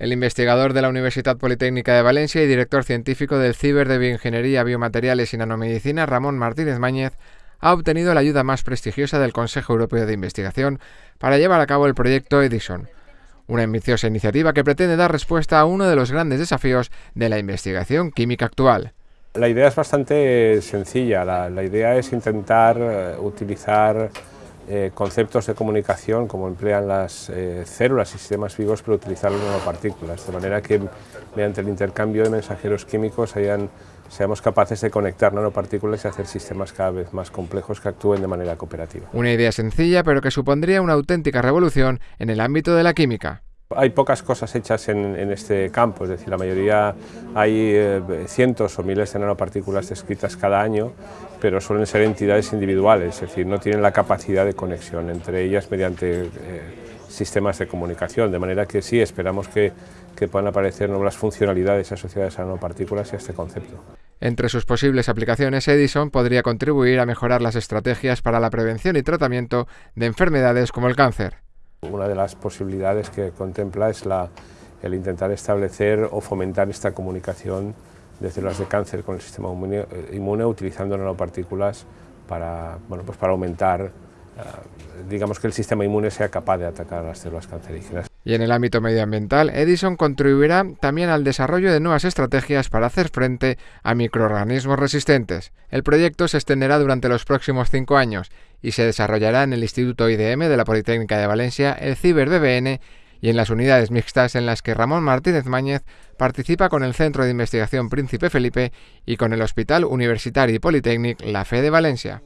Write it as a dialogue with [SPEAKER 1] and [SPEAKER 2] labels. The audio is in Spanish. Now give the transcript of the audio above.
[SPEAKER 1] El investigador de la Universidad Politécnica de Valencia y director científico del Ciber de Bioingeniería, Biomateriales y Nanomedicina, Ramón Martínez Máñez, ha obtenido la ayuda más prestigiosa del Consejo Europeo de Investigación para llevar a cabo el proyecto Edison, una ambiciosa iniciativa que pretende dar respuesta a uno de los grandes desafíos de la investigación química actual.
[SPEAKER 2] La idea es bastante sencilla, la, idea es intentar eh, utilizar eh, conceptos de comunicación como emplean las eh, células y sistemas vivos para utilizar las nanopartículas, de manera que mediante el intercambio de mensajeros químicos seamos capaces de conectar nanopartículas y hacer sistemas cada vez más complejos que actúen de manera cooperativa.
[SPEAKER 1] Una idea sencilla pero que supondría una auténtica revolución en el ámbito de la química.
[SPEAKER 2] Hay pocas cosas hechas en, este campo, es decir, la mayoría hay eh, cientos o miles de nanopartículas descritas cada año, pero suelen ser entidades individuales, es decir, no tienen la capacidad de conexión entre ellas mediante eh, sistemas de comunicación, de manera que sí, esperamos que, que puedan aparecer nuevas funcionalidades asociadas a nanopartículas y a este concepto.
[SPEAKER 1] Entre sus posibles aplicaciones, Edison podría contribuir a mejorar las estrategias para la prevención y tratamiento de enfermedades como el cáncer.
[SPEAKER 2] Una de las posibilidades que contempla es el intentar establecer o fomentar esta comunicación de células de cáncer con el sistema inmune, eh, utilizando nanopartículas para, bueno, pues para aumentar, eh, digamos que el sistema inmune sea capaz de atacar a las células cancerígenas.
[SPEAKER 1] Y en el ámbito medioambiental, Edison contribuirá también al desarrollo de nuevas estrategias para hacer frente a microorganismos resistentes. El proyecto se extenderá durante los próximos cinco años y se desarrollará en el Instituto IDM de la Politécnica de Valencia, el Ciber BBN y en las unidades mixtas en las que Ramón Martínez Máñez participa con el Centro de Investigación Príncipe Felipe y con el Hospital Universitario y Politécnic La Fe de Valencia.